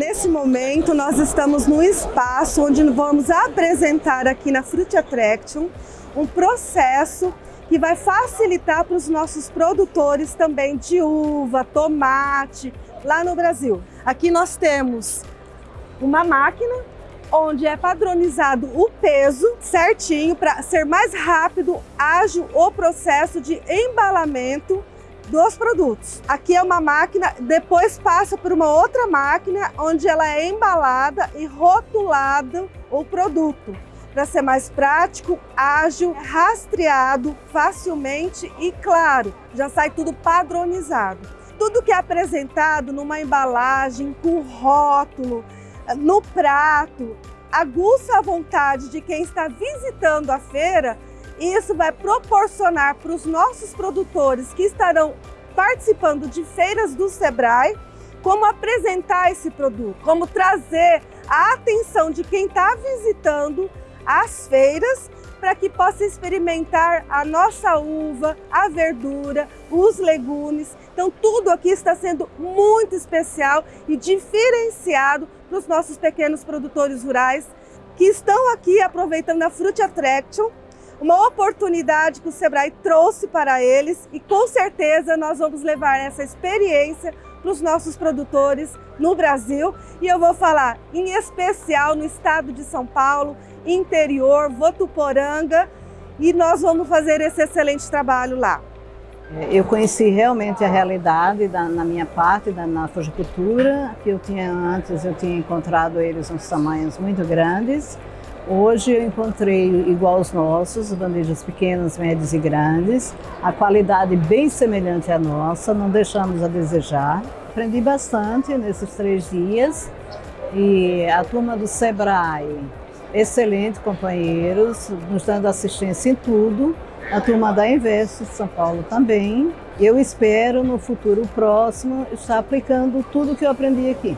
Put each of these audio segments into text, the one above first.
Nesse momento, nós estamos no espaço onde vamos apresentar aqui na Fruit Attraction um processo que vai facilitar para os nossos produtores também de uva, tomate, lá no Brasil. Aqui nós temos uma máquina onde é padronizado o peso certinho para ser mais rápido, ágil o processo de embalamento dos produtos. Aqui é uma máquina, depois passa por uma outra máquina onde ela é embalada e rotulada o produto para ser mais prático, ágil, rastreado facilmente e claro, já sai tudo padronizado. Tudo que é apresentado numa embalagem, com rótulo, no prato, aguça a vontade de quem está visitando a feira e isso vai proporcionar para os nossos produtores que estarão participando de feiras do Sebrae como apresentar esse produto, como trazer a atenção de quem está visitando as feiras para que possa experimentar a nossa uva, a verdura, os legumes. Então tudo aqui está sendo muito especial e diferenciado para os nossos pequenos produtores rurais que estão aqui aproveitando a Fruit Attraction, uma oportunidade que o Sebrae trouxe para eles e com certeza nós vamos levar essa experiência para os nossos produtores no Brasil e eu vou falar em especial no estado de São Paulo, interior, Votuporanga e nós vamos fazer esse excelente trabalho lá. É, eu conheci realmente a realidade da, na minha parte, da, na fujicultura, que eu tinha antes, eu tinha encontrado eles uns tamanhos muito grandes. Hoje eu encontrei igual aos nossos, bandejas pequenas, médias e grandes, a qualidade bem semelhante à nossa, não deixamos a desejar. Aprendi bastante nesses três dias e a turma do Sebrae, excelente companheiros, nos dando assistência em tudo a turma da Invest de São Paulo também. Eu espero no futuro próximo estar aplicando tudo que eu aprendi aqui.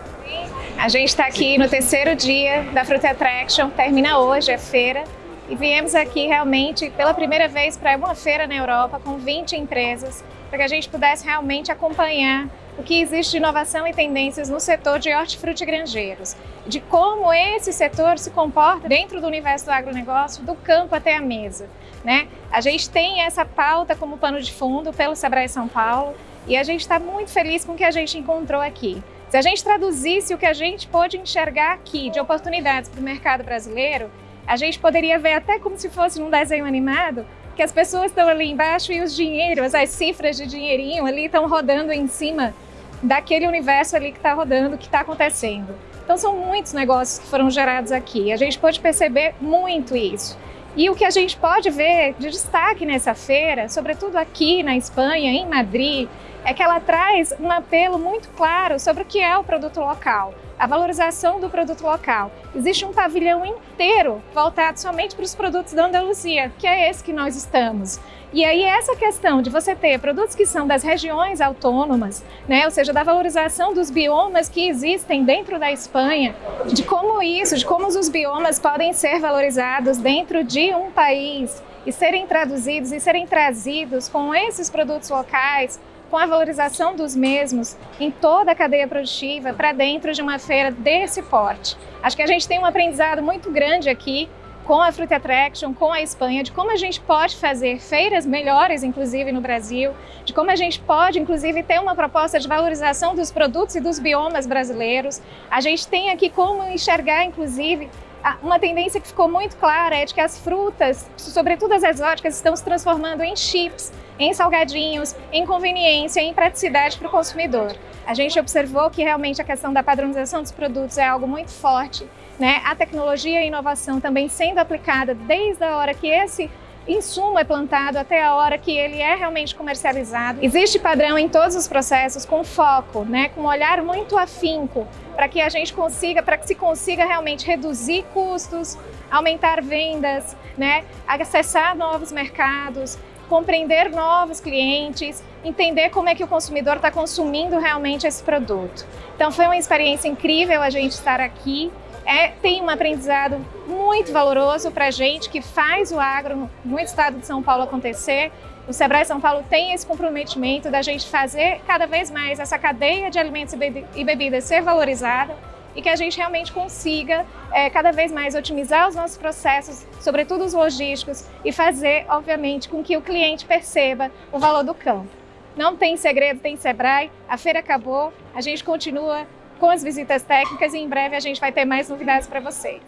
A gente está aqui no terceiro dia da Fruit Attraction, termina hoje a feira e viemos aqui realmente pela primeira vez para uma feira na Europa com 20 empresas para que a gente pudesse realmente acompanhar o que existe de inovação e tendências no setor de hortifruti granjeiros, de como esse setor se comporta dentro do universo do agronegócio, do campo até a mesa. Né? A gente tem essa pauta como pano de fundo pelo Sebrae São Paulo e a gente está muito feliz com o que a gente encontrou aqui. Se a gente traduzisse o que a gente pôde enxergar aqui de oportunidades para o mercado brasileiro, a gente poderia ver até como se fosse num desenho animado, que as pessoas estão ali embaixo e os dinheiros, as cifras de dinheirinho ali estão rodando em cima daquele universo ali que está rodando, que está acontecendo. Então são muitos negócios que foram gerados aqui, a gente pode perceber muito isso. E o que a gente pode ver de destaque nessa feira, sobretudo aqui na Espanha, em Madrid, é que ela traz um apelo muito claro sobre o que é o produto local, a valorização do produto local. Existe um pavilhão inteiro voltado somente para os produtos da Andaluzia, que é esse que nós estamos. E aí essa questão de você ter produtos que são das regiões autônomas, né, ou seja, da valorização dos biomas que existem dentro da Espanha, de como isso, de como os biomas podem ser valorizados dentro de um país e serem traduzidos e serem trazidos com esses produtos locais com a valorização dos mesmos em toda a cadeia produtiva para dentro de uma feira desse porte. Acho que a gente tem um aprendizado muito grande aqui com a Fruit Attraction, com a Espanha, de como a gente pode fazer feiras melhores, inclusive no Brasil, de como a gente pode, inclusive, ter uma proposta de valorização dos produtos e dos biomas brasileiros. A gente tem aqui como enxergar, inclusive, uma tendência que ficou muito clara é de que as frutas, sobretudo as exóticas, estão se transformando em chips, em salgadinhos, em conveniência, em praticidade para o consumidor. A gente observou que realmente a questão da padronização dos produtos é algo muito forte, né? A tecnologia e a inovação também sendo aplicada desde a hora que esse insumo é plantado até a hora que ele é realmente comercializado. Existe padrão em todos os processos com foco, né, com um olhar muito afinco para que a gente consiga, para que se consiga realmente reduzir custos, aumentar vendas, né, acessar novos mercados, compreender novos clientes, entender como é que o consumidor está consumindo realmente esse produto. Então foi uma experiência incrível a gente estar aqui, é, tem um aprendizado muito valoroso para a gente que faz o agro no estado de São Paulo acontecer. O Sebrae São Paulo tem esse comprometimento da gente fazer cada vez mais essa cadeia de alimentos e bebidas ser valorizada e que a gente realmente consiga é, cada vez mais otimizar os nossos processos, sobretudo os logísticos, e fazer, obviamente, com que o cliente perceba o valor do campo. Não tem segredo, tem Sebrae, a feira acabou, a gente continua com as visitas técnicas e em breve a gente vai ter mais novidades para vocês.